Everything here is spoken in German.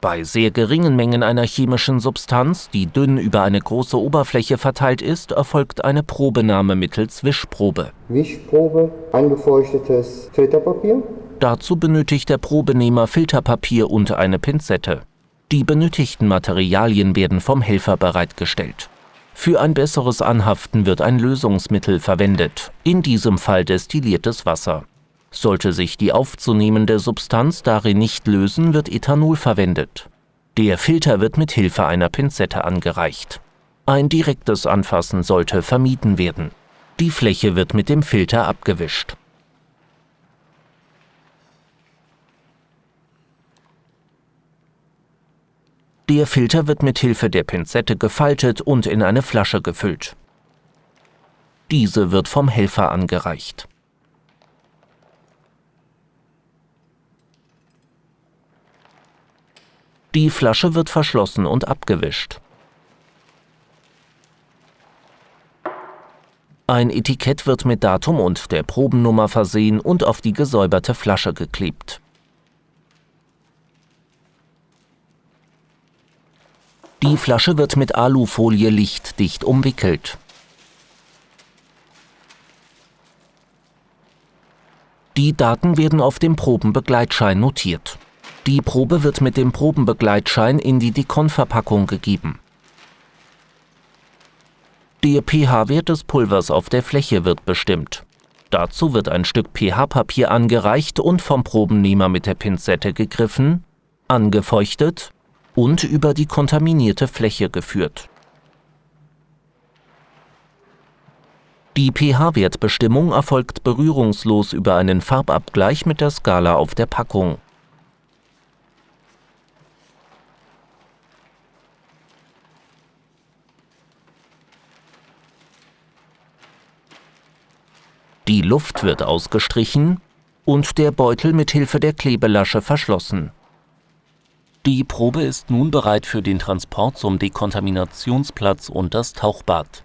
Bei sehr geringen Mengen einer chemischen Substanz, die dünn über eine große Oberfläche verteilt ist, erfolgt eine Probenahme mittels Wischprobe. Wischprobe, angefeuchtetes Filterpapier. Dazu benötigt der Probenehmer Filterpapier und eine Pinzette. Die benötigten Materialien werden vom Helfer bereitgestellt. Für ein besseres Anhaften wird ein Lösungsmittel verwendet, in diesem Fall destilliertes Wasser. Sollte sich die aufzunehmende Substanz darin nicht lösen, wird Ethanol verwendet. Der Filter wird mit Hilfe einer Pinzette angereicht. Ein direktes Anfassen sollte vermieden werden. Die Fläche wird mit dem Filter abgewischt. Der Filter wird mit Hilfe der Pinzette gefaltet und in eine Flasche gefüllt. Diese wird vom Helfer angereicht. Die Flasche wird verschlossen und abgewischt. Ein Etikett wird mit Datum und der Probennummer versehen und auf die gesäuberte Flasche geklebt. Die Flasche wird mit Alufolie lichtdicht umwickelt. Die Daten werden auf dem Probenbegleitschein notiert. Die Probe wird mit dem Probenbegleitschein in die Dekon-Verpackung gegeben. Der pH-Wert des Pulvers auf der Fläche wird bestimmt. Dazu wird ein Stück pH-Papier angereicht und vom Probennehmer mit der Pinzette gegriffen, angefeuchtet und über die kontaminierte Fläche geführt. Die pH-Wertbestimmung erfolgt berührungslos über einen Farbabgleich mit der Skala auf der Packung. Die Luft wird ausgestrichen und der Beutel mit Hilfe der Klebelasche verschlossen. Die Probe ist nun bereit für den Transport zum Dekontaminationsplatz und das Tauchbad.